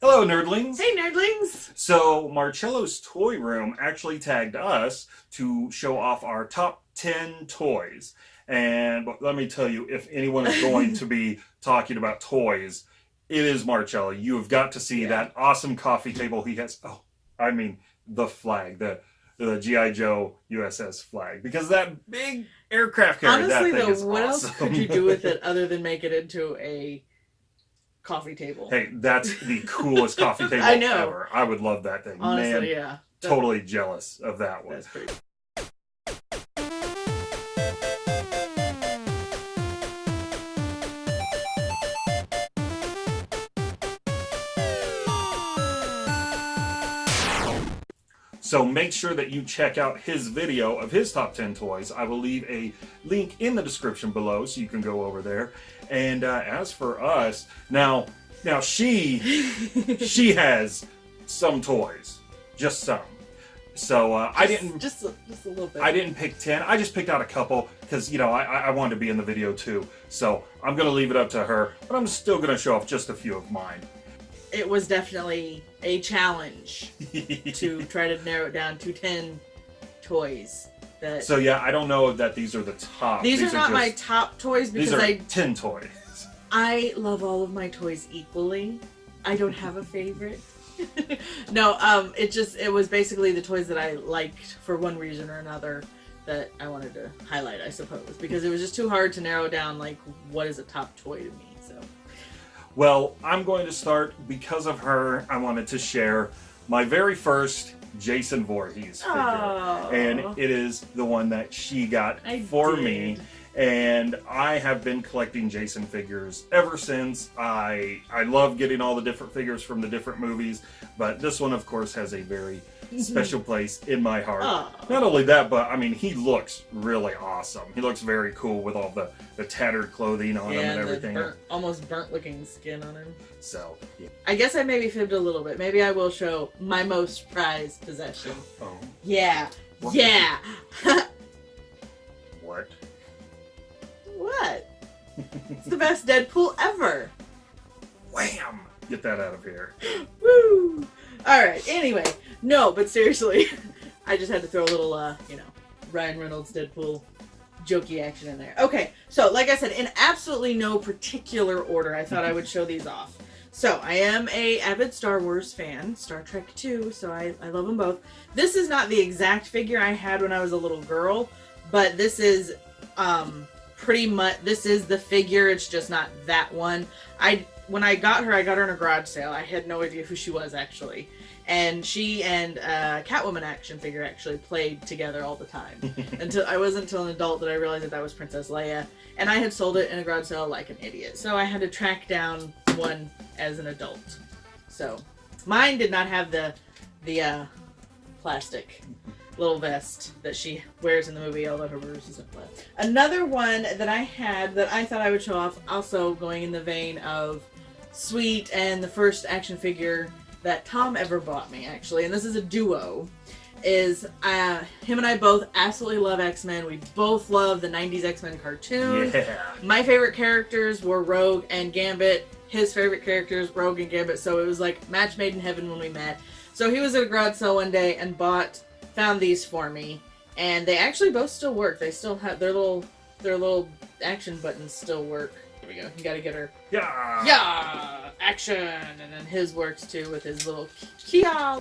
Hello, nerdlings. Hey, nerdlings. So, Marcello's Toy Room actually tagged us to show off our top 10 toys. And let me tell you, if anyone is going to be talking about toys, it is Marcello. You have got to see yeah. that awesome coffee table he has. Oh, I mean, the Flagg, the the GI Joe USS Flagg, because that big aircraft carrier. Honestly, though, what awesome. else could you do with it other than make it into a coffee table? Hey, that's the coolest coffee table I know. ever. I would love that thing. Honestly, Man, yeah. Totally jealous of that one. That's pretty. So make sure that you check out his video of his top 10 toys. I will leave a link in the description below so you can go over there. And uh, as for us, now, now she, she has some toys, just some. So uh, just, I didn't just a, just a little bit. I didn't pick ten. I just picked out a couple because you know I, I wanted to be in the video too. So I'm gonna leave it up to her, but I'm still gonna show off just a few of mine it was definitely a challenge to try to narrow it down to 10 toys. That so yeah, I don't know that these are the top. These, these are, are, not just, my top toys because these are I 10 toys. I love all of my toys equally. I don't have a favorite. no, um, it just it was basically the toys that I liked for one reason or another that I wanted to highlight, I suppose, because it was just too hard to narrow down like what is a top toy to me. Well, I'm going to start because of her. I wanted to share my very first Jason Voorhees figure. Aww. And it is the one that she got I for did. me. And I have been collecting Jason figures ever since. I I love getting all the different figures from the different movies, but this one of course has a very special place in my heart. Aww. Not only that, but I mean, he looks really awesome. He looks very cool with all the, the tattered clothing on yeah, him and everything. Burnt, almost burnt looking skin on him. So, yeah. I guess I maybe fibbed a little bit. Maybe I will show my most prized possession. Oh. Yeah. What? Yeah. what? What? it's the best Deadpool ever. Wham! Get that out of here. Woo! Alright, anyway. No, but seriously, I just had to throw a little, uh, you know, Ryan Reynolds Deadpool jokey action in there. Okay, so like I said, in absolutely no particular order, I thought I would show these off. So I am a avid Star Wars fan, Star Trek too, so I, I love them both. This is not the exact figure I had when I was a little girl, but this is um, pretty much, this is the figure, it's just not that one. I When I got her, I got her in a garage sale. I had no idea who she was actually and she and uh, Catwoman action figure actually played together all the time. until I wasn't until an adult that I realized that that was Princess Leia, and I had sold it in a garage sale like an idiot. So I had to track down one as an adult. So mine did not have the the uh, plastic little vest that she wears in the movie, although her verse isn't plastic. Another one that I had that I thought I would show off, also going in the vein of Sweet and the first action figure that Tom ever bought me, actually, and this is a duo, is uh, him and I both absolutely love X-Men. We both love the 90s X-Men cartoon. Yeah. My favorite characters were Rogue and Gambit. His favorite characters, Rogue and Gambit. So it was like match made in heaven when we met. So he was at a garage sale one day and bought, found these for me. And they actually both still work. They still have their little, their little action buttons still work. Here we go. You gotta get her. Yeah. Yeah. Action. And then his works too with his little kia.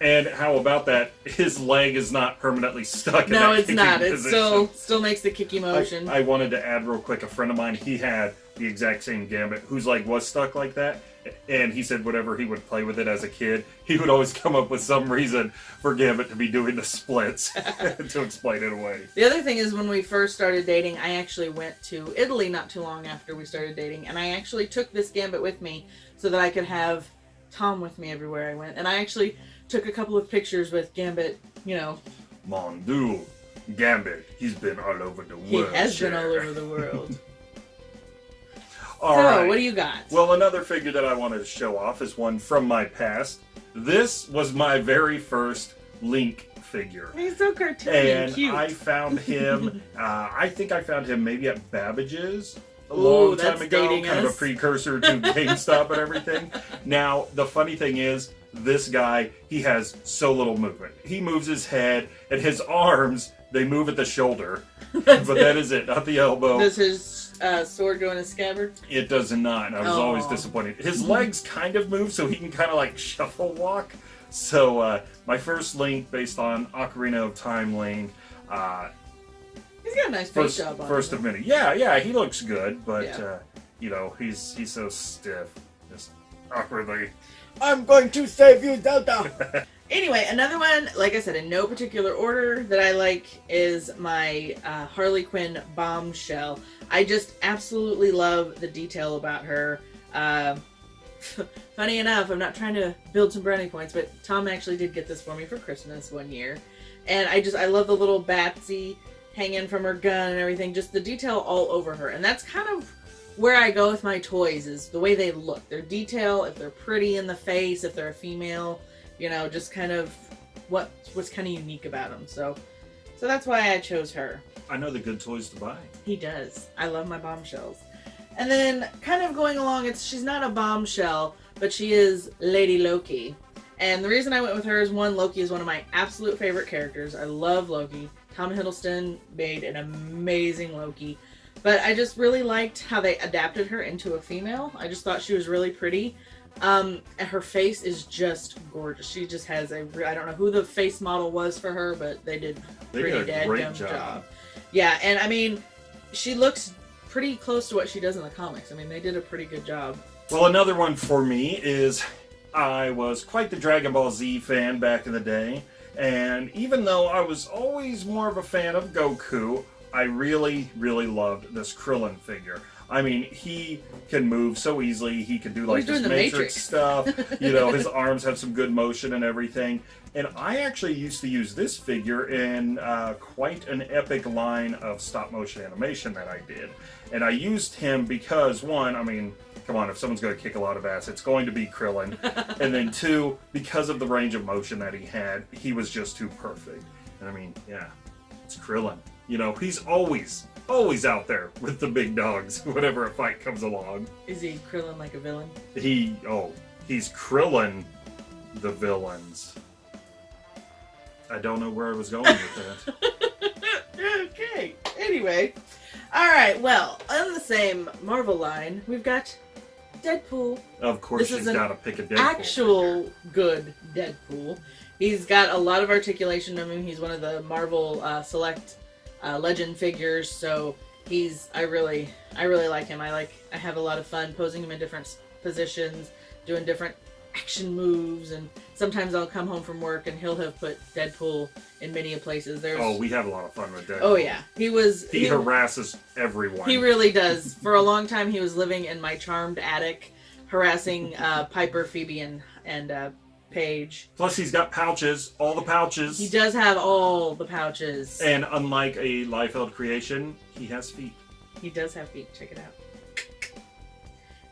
And how about that? His leg is not permanently stuck. in No, that it's not. It still still makes the kicky motion. I, I wanted to add real quick. A friend of mine, he had the exact same gambit, whose leg was stuck like that, and he said whenever he would play with it as a kid, he would always come up with some reason for Gambit to be doing the splits to explain it away. The other thing is when we first started dating, I actually went to Italy not too long after we started dating, and I actually took this gambit with me so that I could have Tom with me everywhere I went. And I actually took a couple of pictures with Gambit, you know. Mon Dieu, Gambit, he's been all over the world. He has been all over the world. All so, right. what do you got? Well, another figure that I wanted to show off is one from my past. This was my very first Link figure. He's so cartoony and, And cute. I found him, uh, I think I found him maybe at Babbage's a Ooh, long time ago, kind of a precursor to GameStop and everything. Now, the funny thing is, this guy, he has so little movement. He moves his head, and his arms, they move at the shoulder. But that is it, not the elbow. Does his uh, sword go in a scabbard? It does not. and I was always disappointed. His legs kind of move, so he can kind of like shuffle walk. So uh, my first link, based on Ocarina of Time link, uh, He's got a nice face first job on first him. of many. Yeah, yeah, he looks good, but Yeah. uh, you know he's he's so stiff, just awkwardly. I'm going to save you, Zelda. anyway, another one, like I said, in no particular order that I like is my uh, Harley Quinn bombshell. I just absolutely love the detail about her. Uh, funny enough, I'm not trying to build some brownie points, but Tom actually did get this for me for Christmas one year, and I just I love the little Batsy hanging from her gun and everything. Just the detail all over her, and that's kind of where I go with my toys is the way they look. Their detail, if they're pretty in the face, if they're a female, you know, just kind of what what's kind of unique about them. So, so that's why I chose her. I know the good toys to buy. He does. I love my bombshells. And then, kind of going along, it's she's not a bombshell, but she is Lady Loki. And the reason I went with her is one, Loki is one of my absolute favorite characters. I love Loki. Tom Hiddleston made an amazing Loki. But I just really liked how they adapted her into a female. I just thought she was really pretty. Um, and her face is just gorgeous. She just has a, I don't know who the face model was for her, but they did They pretty did great dumb job. job. Yeah, and I mean, she looks pretty close to what she does in the comics. I mean, they did a pretty good job. Well, another one for me is I was quite the Dragon Ball Z fan back in the day, and even though I was always more of a fan of Goku, I really, really loved this Krillin figure. I mean, he can move so easily. He can do like this Matrix, Matrix. stuff. You know, his arms have some good motion and everything. And I actually used to use this figure in uh, quite an epic line of stop motion animation that I did. And I used him because, one, I mean, come on, if someone's going to kick a lot of ass, it's going to be Krillin. and then, two, because of the range of motion that he had, he was just too perfect. And I mean, yeah, it's Krillin. You know, he's always, always out there with the big dogs whenever a fight comes along. Is he Krillin like a villain? He, oh, he's Krillin the villains. I don't know where I was going with that. okay. Anyway, all right. Well, on the same Marvel line, we've got Deadpool, Of course, This is she's an got to pick a Deadpool. actual good Deadpool. He's got a lot of articulation of him. He's one of the Marvel uh, Select uh, Legend figures, so he's I really I really like him. I like I have a lot of fun posing him in different positions, doing different action moves, and sometimes I'll come home from work and he'll have put Deadpool in many places. There's Oh, we have a lot of fun with Deadpool. oh yeah, he was He harasses everyone. he really does. For a long time, he was living in my charmed attic, harassing uh, Piper, Phoebe, and and uh, Paige. Plus, he's got pouches, all the pouches. He does have all the pouches. And unlike a Liefeld creation, he has feet. He does have feet. Check it out.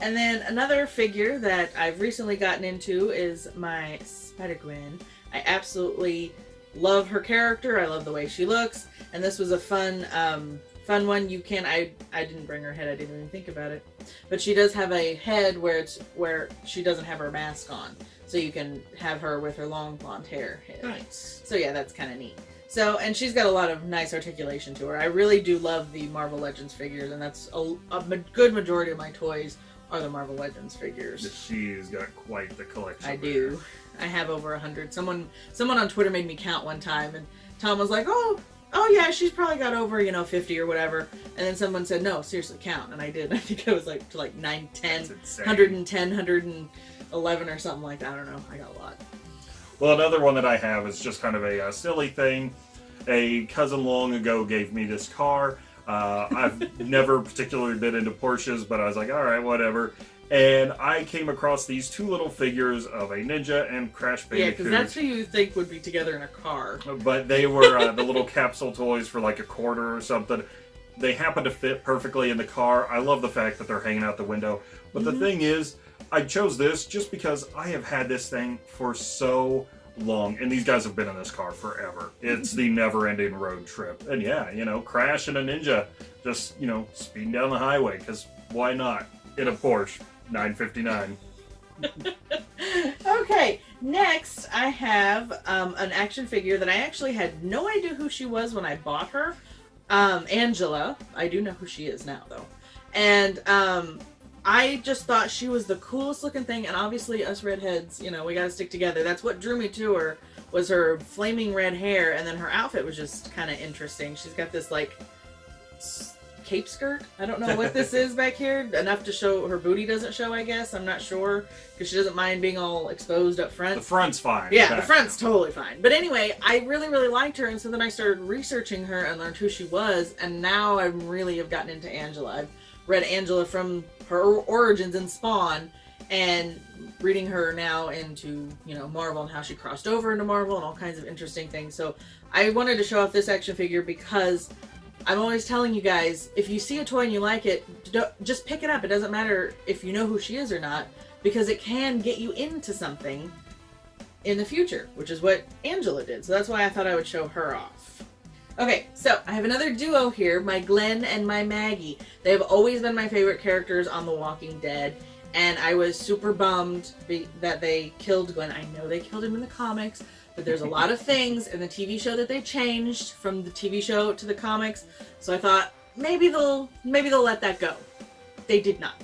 And then another figure that I've recently gotten into is my Spider Gwen. I absolutely love her character. I love the way she looks, and this was a fun, um, fun one. You can I I didn't bring her head. I didn't even think about it, but she does have a head where it's where she doesn't have her mask on, so you can have her with her long blonde hair. Nice. So yeah, that's kind of neat. So, and she's got a lot of nice articulation to her. I really do love the Marvel Legends figures, and that's a, a ma good majority of my toys are the Marvel Legends figures. She's got quite the collection. I there. do. I have over a hundred. Someone, someone on Twitter made me count one time, and Tom was like, "Oh, oh yeah, she's probably got over you know 50 or whatever." And then someone said, "No, seriously, count." And I did. I think I was like to like nine, ten, hundred and ten, hundred and. 11 or something like that. I don't know. I got a lot. Well, another one that I have is just kind of a, a silly thing. A cousin long ago gave me this car. Uh, I've never particularly been into Porsches, but I was like, all right, whatever. And I came across these two little figures of a ninja and Crash Bandicoot. Yeah, because that's who you think would be together in a car. But they were uh, the little capsule toys for like a quarter or something. They happen to fit perfectly in the car. I love the fact that they're hanging out the window. But mm -hmm. the mm-hmm. thing is, I chose this just because I have had this thing for so long, and these guys have been in this car forever. It's the never-ending road trip, and yeah, you know, Crash and a Ninja just you know speeding down the highway because why not in a Porsche 959. okay, next I have um, an action figure that I actually had no idea who she was when I bought her. Um, Angela. I do know who she is now, though. And um, I just thought she was the coolest looking thing. And obviously, us redheads, you know, we got to stick together. That's what drew me to her was her flaming red hair, and then her outfit was just kind of interesting. She's got this like cape skirt. I don't know what this is back here. Enough to show her booty doesn't show, I guess. I'm not sure because she doesn't mind being all exposed up front. The front's fine. Yeah, the front's totally fine. But anyway, I really, really liked her, and so then I started researching her and learned who she was, and now I really have gotten into Angela. I've read Angela from her origins in Spawn, and reading her now into you know Marvel and how she crossed over into Marvel and all kinds of interesting things. So I wanted to show off this action figure because I'm always telling you guys, if you see a toy and you like it, just pick it up. It doesn't matter if you know who she is or not, because it can get you into something in the future, which is what Angela did. So that's why I thought I would show her off. Okay, so I have another duo here, my Glenn and my Maggie. They have always been my favorite characters on The Walking Dead, and I was super bummed that they killed Glenn. I know they killed him in the comics, but there's a lot of things in the TV show that they changed from the TV show to the comics. So I thought maybe they'll maybe they'll let that go. They did not.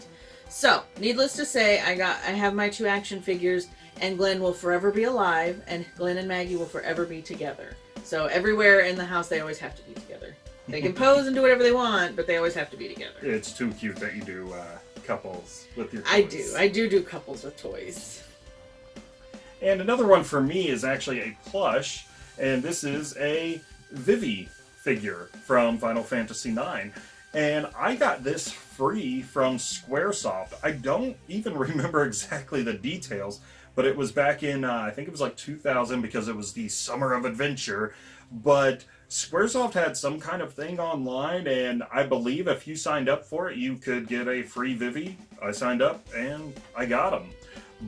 So, needless to say, I got I have my two action figures and Glenn will forever be alive and Glenn and Maggie will forever be together. So everywhere in the house they always have to be together. They can pose and do whatever they want, but they always have to be together. It's too cute that you do uh, couples with your toys. I do. I do do couples with toys. And another one for me is actually a plush, and this is a Vivi figure from Final Fantasy IX. And I got this free from Squaresoft. I don't even remember exactly the details, but it was back in, uh, I think it was like 2000 because it was the Summer of Adventure. But Squaresoft had some kind of thing online, and I believe if you signed up for it, you could get a free Vivi. I signed up, and I got them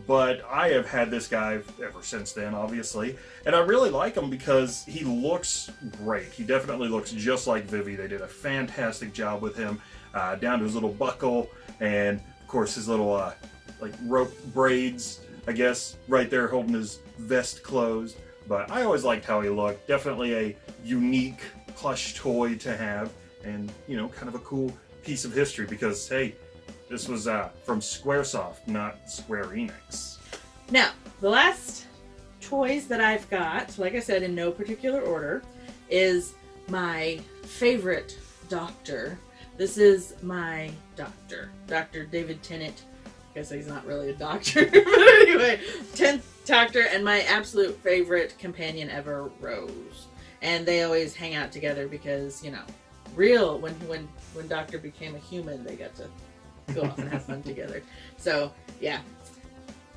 but I have had this guy ever since then, obviously, and I really like him because he looks great. He definitely looks just like Vivi. They did a fantastic job with him, uh, down to his little buckle, and of course his little uh, like rope braids, I guess, right there holding his vest closed. But I always liked how he looked. Definitely a unique plush toy to have, and you know, kind of a cool piece of history because hey, this was uh, from Squaresoft, not Square Enix. Now, the last toys that I've got, like I said, in no particular order, is my favorite doctor. This is my doctor, Dr. David Tennant. I guess he's not really a doctor, but anyway, 10th doctor and my absolute favorite companion ever, Rose. And they always hang out together because, you know, real, when, when, when Doctor became a human, they got to go off and have fun together. So yeah,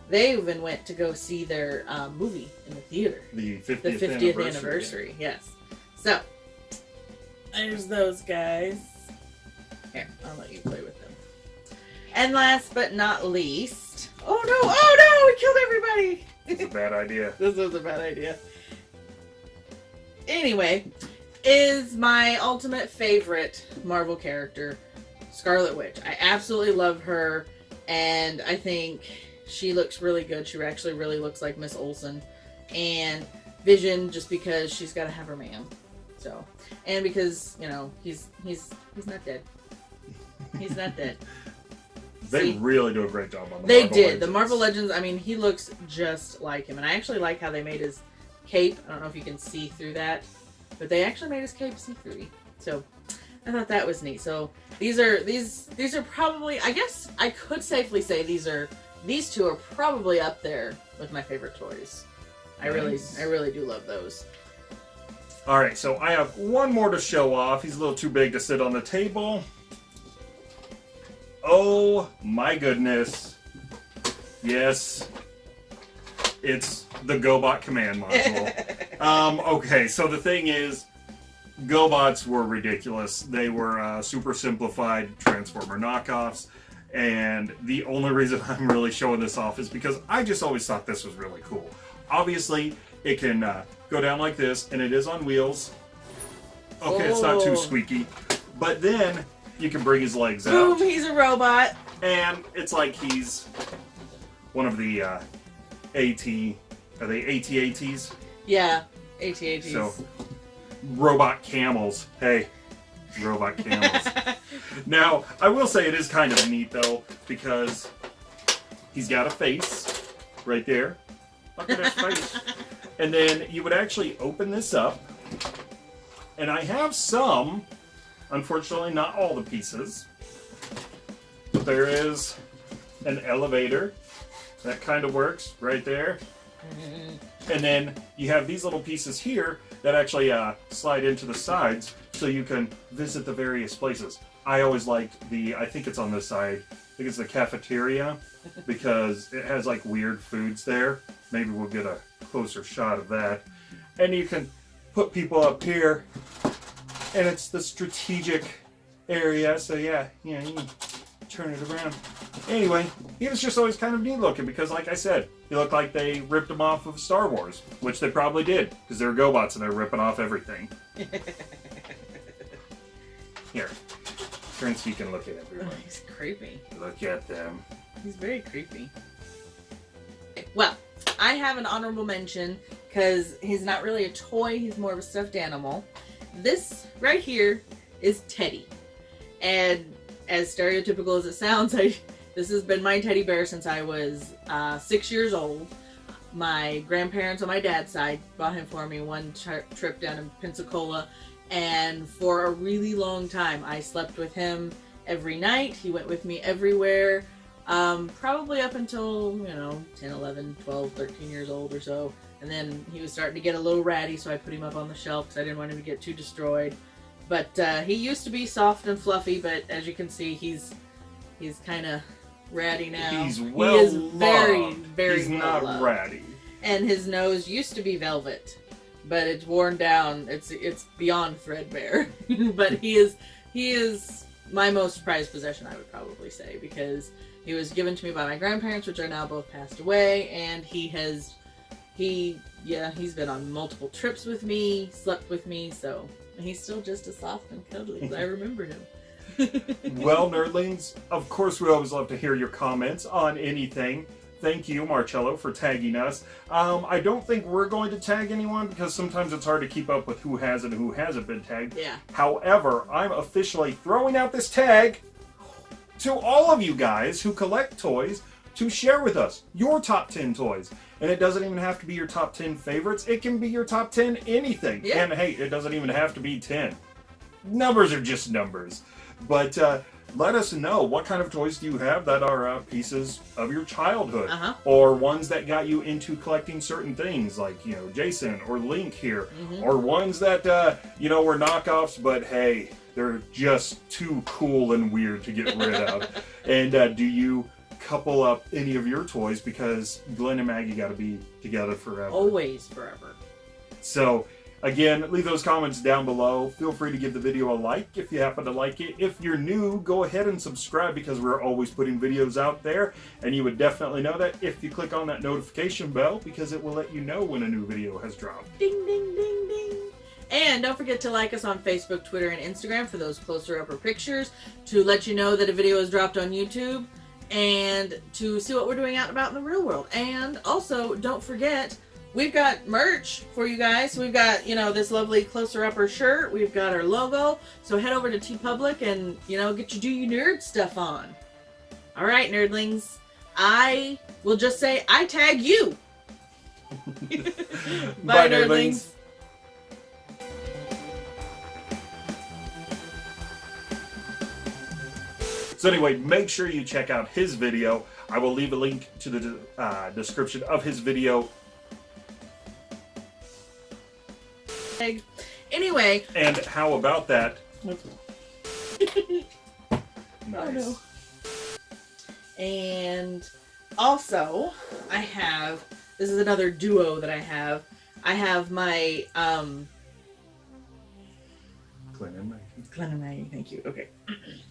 they even went to go see their um, movie in the theater. The 50th, the 50th anniversary. anniversary. Yes. So there's those guys. Here, I'll let you play with them. And last but not least, oh no, oh no, we killed everybody. It's a bad idea. this was a bad idea. Anyway, is my ultimate favorite Marvel character, Scarlet Witch. I absolutely love her, and I think she looks really good. She actually really looks like Miss Olsen. And Vision, just because she's got to have her man. So, and because you know he's he's he's not dead. He's not dead. they See, really do a great job on the They Marvel did. Legends. The Marvel Legends, I mean, he looks just like him. And I actually like how they made his cape. I don't know if you can see through that, but they actually made his cape see-through. So I thought that was neat. So these are these these are probably I guess I could safely say these are these two are probably up there with my favorite toys. I really I really do love those. All right, so I have one more to show off. He's a little too big to sit on the table. Oh my goodness. Yes. It's the GoBot command module. um, okay, so the thing is, GoBots were ridiculous. They were uh, super simplified Transformer knockoffs. And the only reason I'm really showing this off is because I just always thought this was really cool. Obviously, it can uh, go down like this, and it is on wheels. Okay, oh. it's not too oh. squeaky. But then you can bring his legs Boom, out, he's a robot. and it's like he's one of the uh, AT. Are they AT-ATs? Yeah, AT-ATs. So, robot camels. Hey, robot camels. now, I will say it is kind of neat though because he's got a face right there. Look at his face. And then you would actually open this up, and I have some. Unfortunately, not all the pieces. But there is an elevator that kind of works right there. And then you have these little pieces here that actually uh, slide into the sides so you can visit the various places. I always liked the, I think it's on this side, I think it's the cafeteria because it has like weird foods there. Maybe we'll get a closer shot of that. And you can put people up here and it's the strategic area. So yeah, you know, you can turn it around. Anyway, he was just always kind of neat looking because, like I said, he looked like they ripped him off of Star Wars, which they probably did because they're GoBots and they're ripping off everything. Here, turn so you can look at Oh, everyone. he's creepy. Look at them. He's very creepy. Well, I have an honorable mention because he's not really a toy, he's more of a stuffed animal. This right here is Teddy. And as stereotypical as it sounds, I this has been my teddy bear since I was uh, six years old. My grandparents on my dad's side bought him for me one tri- trip down in Pensacola, and for a really long time, I slept with him every night. He went with me everywhere um, probably up until you know 10 11 12 13 years old or so and then he was starting to get a little ratty so i put him up on the shelf because i didn't want him to get too destroyed. But uh, he used to be soft and fluffy but as you can see he's he's kind of ratty now. He's well he is very very He's well not loved. ratty. and his nose used to be velvet but it's worn down. It's it's beyond threadbare. But he is he is my most prized possession i would probably say because he was given to me by my grandparents which are now both passed away and he has he yeah he's been on multiple trips with me slept with me so he's still just as soft and cuddly as i remember him well, nerdlings, of course, we always love to hear your comments on anything. Thank you, Marcello, for tagging us. Um, I don't think we're going to tag anyone because sometimes it's hard to keep up with who has and who hasn't been tagged. yeah However, I'm officially throwing out this tag to all of you guys who collect toys to share with us your top 10 toys. And it doesn't even have to be your top 10 favorites, it can be your top 10 anything. Yeah. And hey, it doesn't even have to be 10. Numbers are just numbers. But uh, let us know what kind of toys do you have that are uh, pieces of your childhood uh-huh or ones that got you into collecting certain things like you know jason or link here Mhm. or ones that uh, you know were knockoffs but hey they're just too cool and weird to get rid of and uh, do you couple up any of your toys because glenn and maggie got to be together forever. Always forever. So again leave those comments down below. Feel free to give the video a like if you happen to like it. If you're new go ahead and subscribe because we're always putting videos out there. And you would definitely know that if you click on that notification bell because it will let you know when a new video has dropped. Ding, ding, ding, ding. And don't forget to like us on Facebook, Twitter, and Instagram for those closer upper pictures, to let you know that a video is dropped on YouTube, and to see what we're doing out and about in the real world. And also, don't forget, we've got merch for you guys. We've got, you know, this lovely closer upper shirt. We've got our logo. So head over to TeePublic and, you know, get your do you nerd stuff on. All right, nerdlings. I will just say, I tag you. Bye, nerdlings. So anyway, make sure you check out his video. I will leave a link to the uh, description of his video. Anyway, And how about that? Nice. Oh, no. And also, I have this is another duo that I have. I have my um Glenn and Maggie. Glenn and Maggie, thank you. Okay.